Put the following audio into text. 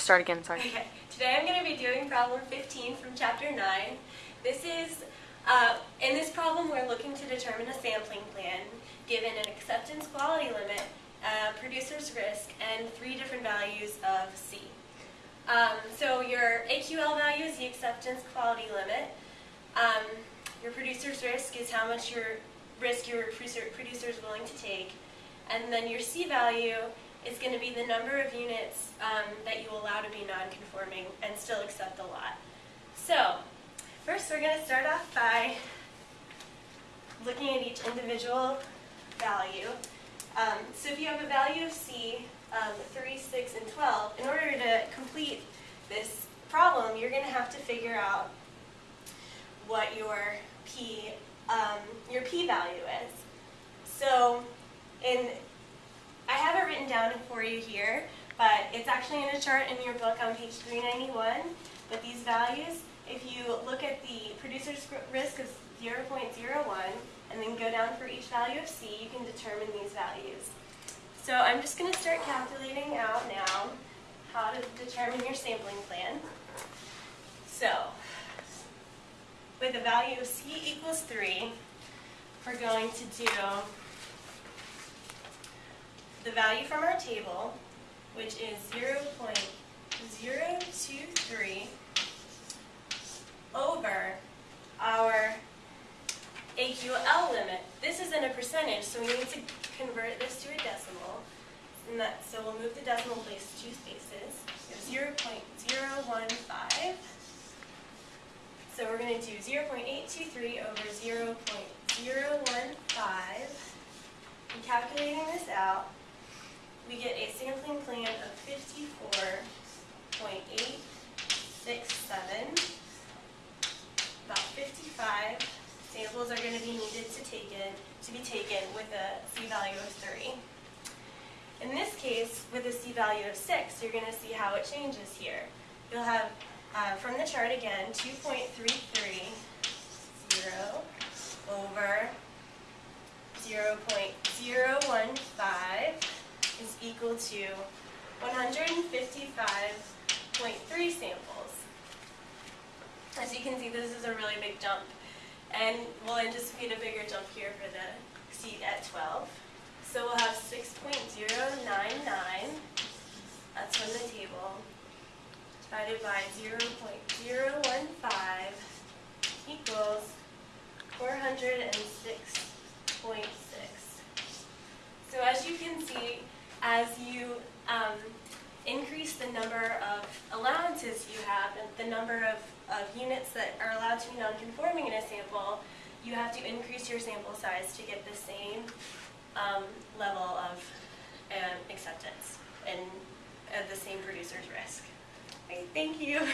start again, sorry. Okay, today I'm going to be doing problem 15 from chapter 9. This is, uh, in this problem we're looking to determine a sampling plan given an acceptance quality limit, uh, producer's risk, and three different values of C. Um, so your AQL value is the acceptance quality limit. Um, your producer's risk is how much your risk your producer, producer is willing to take. And then your C value is going to be the number of units um, that you allow to be non-conforming and still accept the lot. So, first we're going to start off by looking at each individual value. Um, so if you have a value of C, um, 3, 6, and 12, in order to complete this problem, you're going to have to figure out what your P, um, your P value is. So in I have it written down for you here, but it's actually in a chart in your book on page 391. But these values, if you look at the producer's risk of 0.01 and then go down for each value of C, you can determine these values. So I'm just going to start calculating out now how to determine your sampling plan. So with a value of C equals 3, we're going to do the value from our table, which is 0.023 over our AQL limit. This is in a percentage, so we need to convert this to a decimal. And that, so we'll move the decimal place two spaces. So 0.015. So we're going to do 0.823 over 0.015. And calculating this out, we get a sampling plan of 54.867. About 55 samples are going to be needed to take in, to be taken with a C value of 3. In this case, with a C value of 6, you're going to see how it changes here. You'll have, uh, from the chart again, 2.330 over 0.015 is equal to 155.3 samples. As you can see, this is a really big jump. And we'll anticipate a bigger jump here for the seat at 12. So we'll have 6.099, that's from the table, divided by 0.015 equals 406.6. So as you can see, as you um, increase the number of allowances you have and the number of, of units that are allowed to be non-conforming in a sample, you have to increase your sample size to get the same um, level of um, acceptance and uh, the same producer's risk. Okay, thank you.